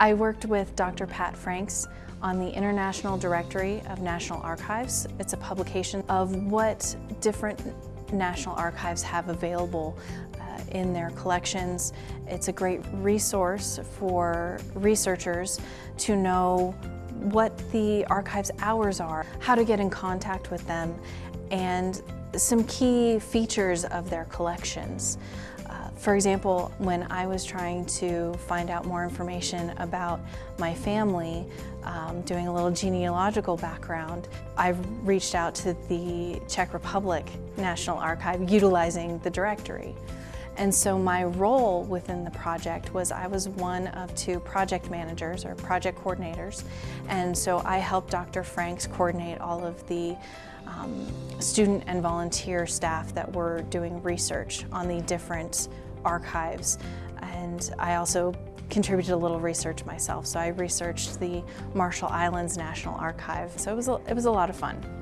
I worked with Dr. Pat Franks on the International Directory of National Archives. It's a publication of what different National Archives have available uh, in their collections. It's a great resource for researchers to know what the archive's hours are, how to get in contact with them, and some key features of their collections. For example, when I was trying to find out more information about my family, um, doing a little genealogical background, I reached out to the Czech Republic National Archive utilizing the directory. And so my role within the project was I was one of two project managers or project coordinators. And so I helped Dr. Franks coordinate all of the um, student and volunteer staff that were doing research on the different archives. And I also contributed a little research myself. So I researched the Marshall Islands National Archive. So it was a, it was a lot of fun.